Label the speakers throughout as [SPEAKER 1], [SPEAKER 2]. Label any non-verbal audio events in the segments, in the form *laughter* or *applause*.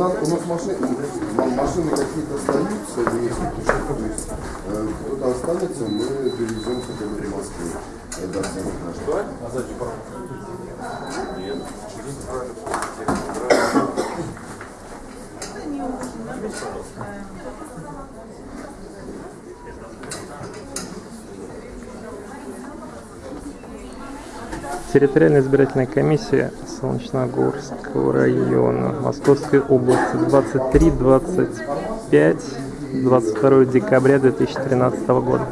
[SPEAKER 1] нас, у нас машины, машины какие-то остаются, есть э, кто-то останется, мы довезем хотя бы в самых наших.
[SPEAKER 2] А сзади Нет.
[SPEAKER 3] Территориальная избирательная комиссия Солнечногорского района Московской области 23-25 22 декабря 2013 года.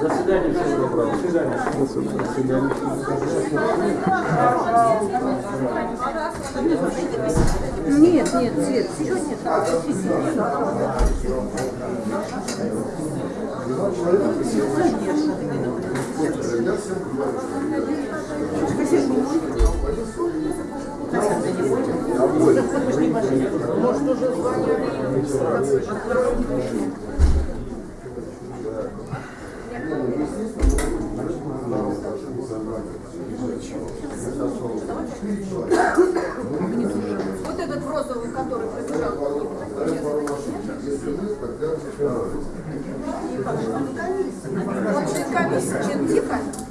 [SPEAKER 2] Заседание всем доброго. До свидания.
[SPEAKER 4] Нет, нет, Свет, сейчас нет.
[SPEAKER 5] Вот этот в розовом, который пробежал. Вообще комиссия, чем тихо?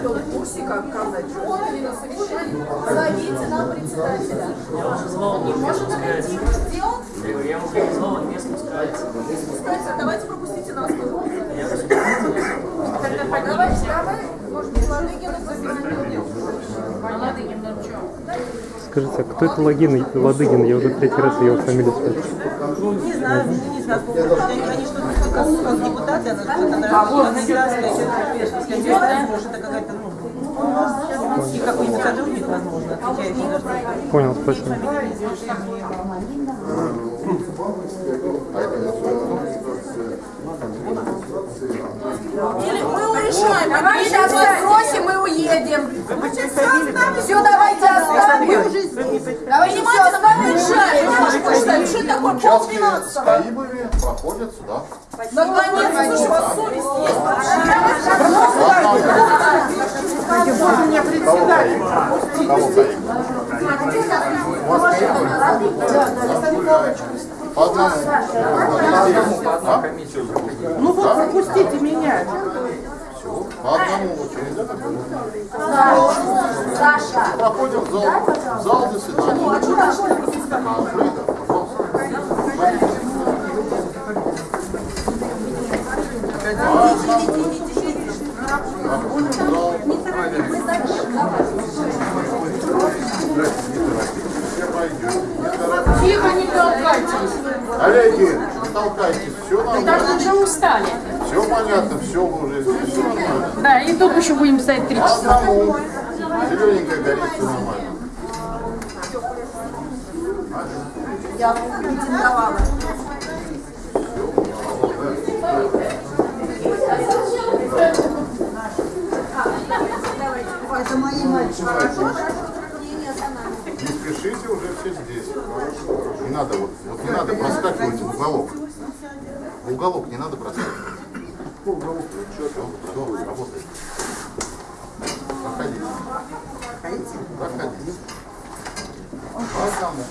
[SPEAKER 5] Что в курсе, как сказать? Он именно совещание. Зовите нам председателя. Не может сказать. Где он?
[SPEAKER 6] Я ему сказал, не спускается.
[SPEAKER 5] Не спускается. Давайте пропустите нас. Тогда давай, давай, может, Ладыгина позвоним. Ну?
[SPEAKER 3] Скажите, а кто это Логин, Ладыгин? Я уже третий раз его фамилию слышу.
[SPEAKER 7] Не знаю, не знаю, они, они что-то как, как депутаты, она что-то наверное, кандидатская, что-то кандидатская, может, это какая-то, ну, и какой-нибудь сотрудник, возможно.
[SPEAKER 3] Понял, спасибо.
[SPEAKER 5] Или мы сейчас вас бросим и уедем. Все, давайте оставим. Давайте все, давай уезжаем. Что такое? Пол двенадцатого.
[SPEAKER 1] Каибами проходят сюда.
[SPEAKER 5] Наконец, слушай, у вас совесть есть
[SPEAKER 1] одному. А?
[SPEAKER 7] Ну вот, пропустите меня.
[SPEAKER 1] Все. По одному очереди.
[SPEAKER 5] Саша.
[SPEAKER 1] Проходим в зал, в зал заседания. А, открыто, пожалуйста. Проходим в зал. Все пойдем. Не торопитесь.
[SPEAKER 4] Тихо, не толкайтесь.
[SPEAKER 1] Коллеги, не толкайтесь, все
[SPEAKER 4] Даже
[SPEAKER 1] нормально.
[SPEAKER 4] уже устали.
[SPEAKER 1] Все понятно, все уже здесь, все нормально.
[SPEAKER 4] Да, и тут еще будем стоять три часа.
[SPEAKER 1] Зелененькая горит, все нормально.
[SPEAKER 5] Я. Это мои мальчики.
[SPEAKER 1] Не спешите, уже все здесь. Не надо вот, вот не надо проскакивать в уголок. В уголок не надо проскакивать. Все, все, работает. Проходите. Проходите. По одному.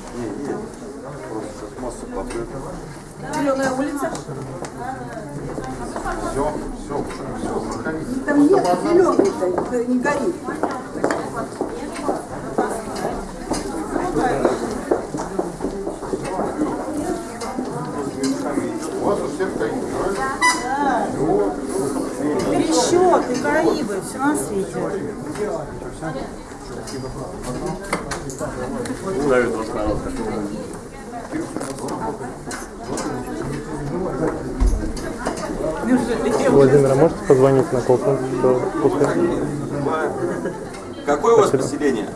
[SPEAKER 5] Зеленая улица.
[SPEAKER 1] Все, все, все, проходите.
[SPEAKER 5] Там нет зеленый, не горит.
[SPEAKER 1] У вас у всех стоит, правильно?
[SPEAKER 7] Караибы, все на свете.
[SPEAKER 2] Давид вас народ.
[SPEAKER 3] Владимир, а можете позвонить на после?
[SPEAKER 8] Какое у вас поселение?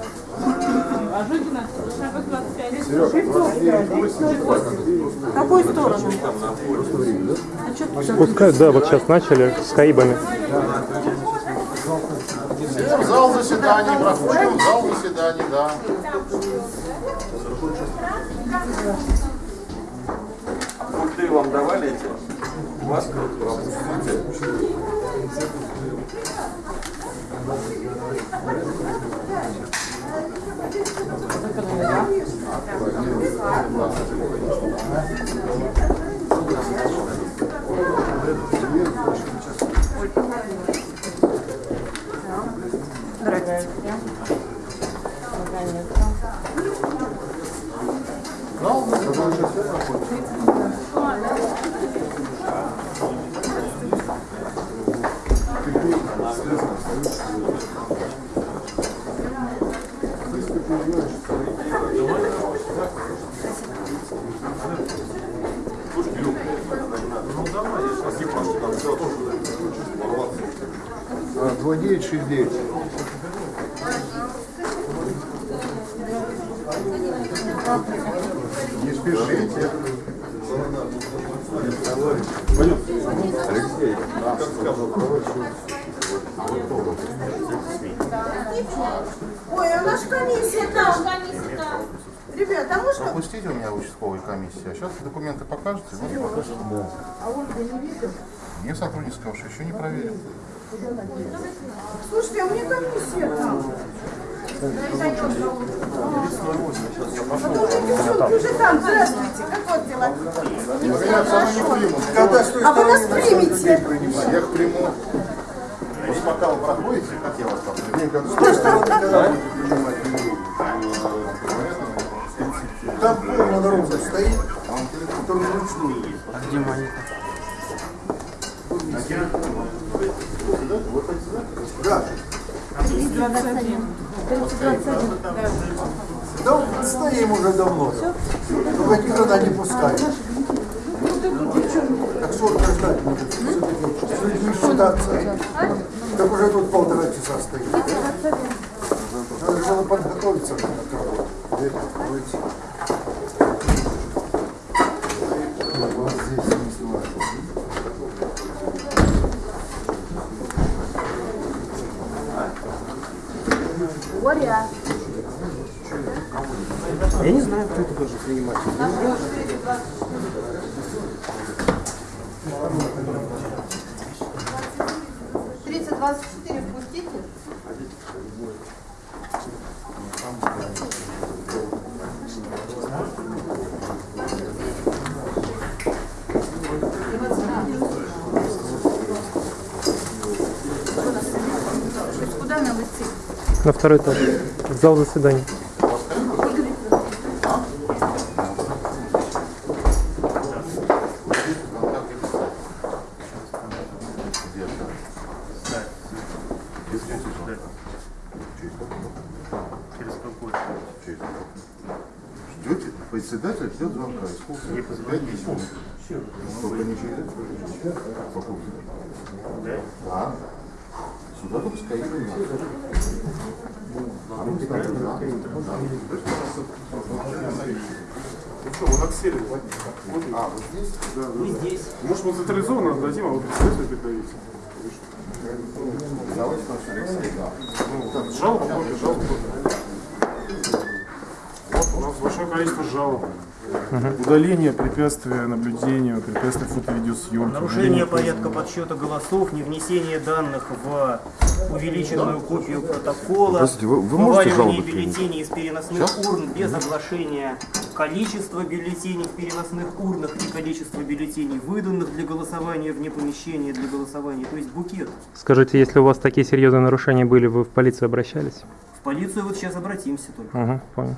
[SPEAKER 7] В какую сторону?
[SPEAKER 3] Пускай, да, вот сейчас начали с Каибами.
[SPEAKER 1] Все, в зал заседаний проходим, в зал заседаний, да.
[SPEAKER 2] раздавали эти маски?
[SPEAKER 1] А, 2969. Не спешите. Алексей, как сказал,
[SPEAKER 5] Ой, а наша комиссия там. Ребята, а можно?
[SPEAKER 1] Пропустите у меня участковой комиссии, а сейчас документы покажете? Ну, покажете. Да. А Ольга не видел? Мне сотрудник сказал, что еще не проверил.
[SPEAKER 5] Слушайте, а у меня комиссия там. Подождите, уже там, здравствуйте, как вот дела?
[SPEAKER 1] Меня сама не примут.
[SPEAKER 5] А вы нас примете?
[SPEAKER 1] Я их приму. Пока вы проходите, как я вас там приму?
[SPEAKER 8] Там полная дорога стоит, который вручную Да. Да, он стоим уже давно. Только никогда не пускают. Так сколько ждать будет? С людьми считаться. Так уже тут полтора часа стоит. Надо было подготовиться к работе. Выйти. Вот здесь не снимаю.
[SPEAKER 3] Я не знаю, кто это должен принимать. На второй этаж. В зал заседаний.
[SPEAKER 1] Председатель ждет звонка. И сколько? Пять минут. Только не через Какого? Да. Сюда стоит. А мы?
[SPEAKER 9] Ну что, вы отсели?
[SPEAKER 1] А, вот здесь?
[SPEAKER 9] Да, да. Может, мы централизованно отдадим, а вы председатель придавите.
[SPEAKER 1] Давайте Алексей, да.
[SPEAKER 9] Ну, так, жалоб много, жалоб много. Вот у нас большое количество жалоб. Удаление препятствия наблюдению, препятствия фото-видеосъемки.
[SPEAKER 6] Нарушение порядка подсчета голосов, не внесение данных в увеличенную копию протокола,
[SPEAKER 1] Простите, вы- вы можете жалобы
[SPEAKER 6] бюллетеней из переносных урн без оглашения количества бюллетеней в переносных урнах и количества бюллетеней, выданных для голосования вне помещения для голосования, то есть букет.
[SPEAKER 3] Скажите, если у вас такие серьезные нарушения были, вы в полицию обращались?
[SPEAKER 6] В полицию вот сейчас обратимся только.
[SPEAKER 3] Угу, понял.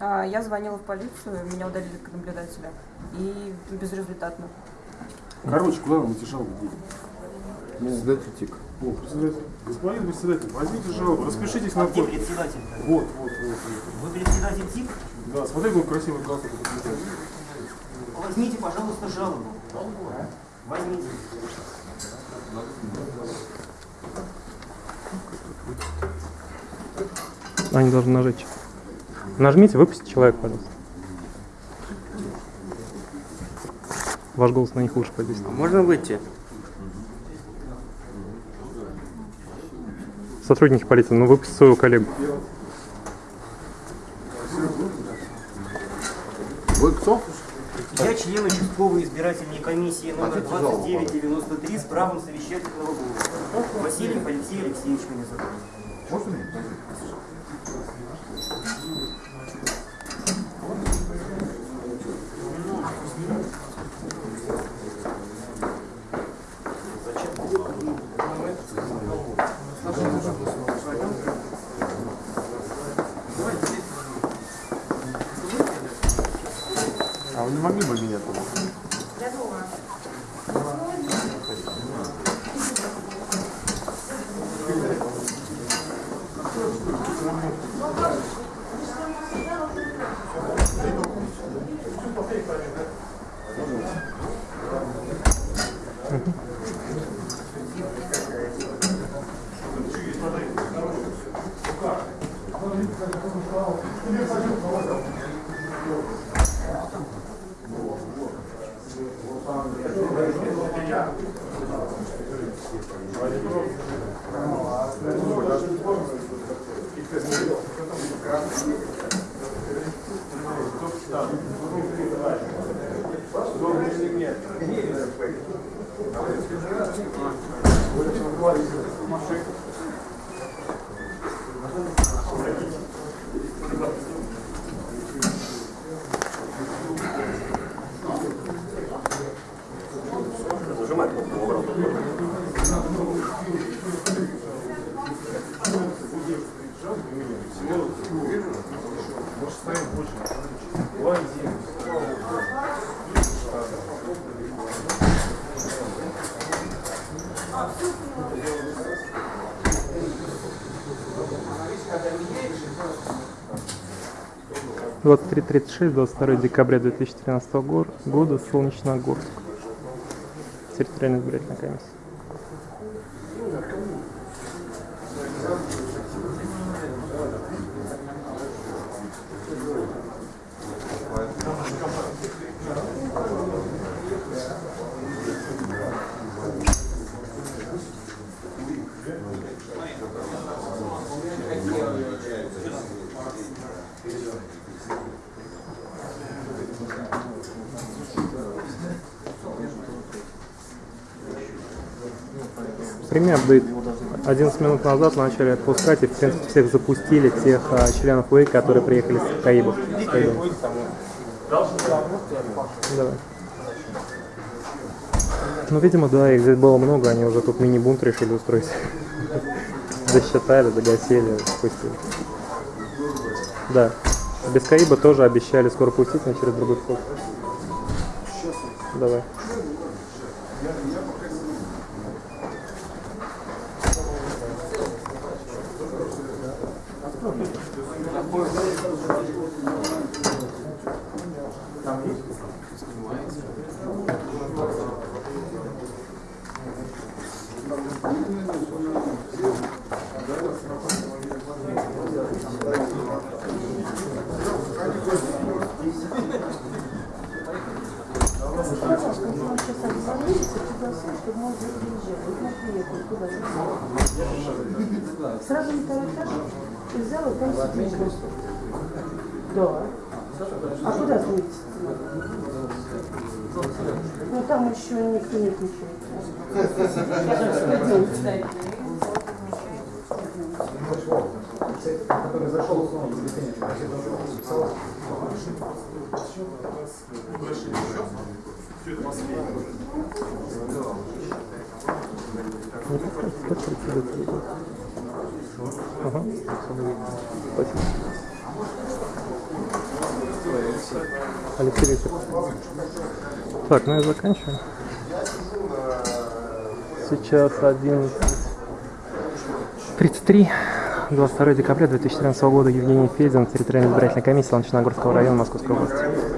[SPEAKER 10] А, Я звонила в полицию, меня удалили как наблюдателя. И безрезультатно.
[SPEAKER 9] Короче, куда вам эти жалобы деть?
[SPEAKER 1] Председатель ТИК.
[SPEAKER 9] О, председатель. Господин председатель, возьмите жалобу, распишитесь на
[SPEAKER 6] А где
[SPEAKER 9] код.
[SPEAKER 6] председатель?
[SPEAKER 9] Вот, вот, вот.
[SPEAKER 6] Вы председатель ТИК?
[SPEAKER 9] Да, смотри, какой красивый галстук.
[SPEAKER 6] Возьмите, пожалуйста, жалобу. Возьмите.
[SPEAKER 3] Они должны нажать. Нажмите, выпустите человека, пожалуйста. Ваш голос на них лучше подействует.
[SPEAKER 6] Можно выйти?
[SPEAKER 3] Сотрудники полиции, ну выпустите своего коллегу.
[SPEAKER 1] Вы кто?
[SPEAKER 6] Я член участковой избирательной комиссии номер 2993 с правом совещательного голоса. Васильев Алексей Алексеевич меня зовут.
[SPEAKER 1] Можно мне?
[SPEAKER 9] А вы не могли бы меня туда?
[SPEAKER 3] Тридцать Машина. 23.36, 22 декабря 2013 года, Солнечногорск. Территориальная избирательная комиссия. Прими апдейт. 11 минут назад начали отпускать и в принципе всех запустили, тех а, членов ВЭИ, которые приехали с Каибов. Давай. Ну, видимо, да, их здесь было много, они уже тут мини-бунт решили устроить. *laughs* Засчитали, догасили, спустили. Да. Без Каиба тоже обещали скоро пустить, но через другой вход. Давай. Tá?
[SPEAKER 11] Сразу на второй этаж и взял и там сидит. Да. А куда ты Ну там еще никто не отвечает.
[SPEAKER 8] Который зашел в бюллетень,
[SPEAKER 3] Не Алексей. Так, ну я заканчиваю. Сейчас 11.33. 22 декабря 2013 года Евгений Федин, территориальная избирательная комиссия Ланчиногорского района Московской области.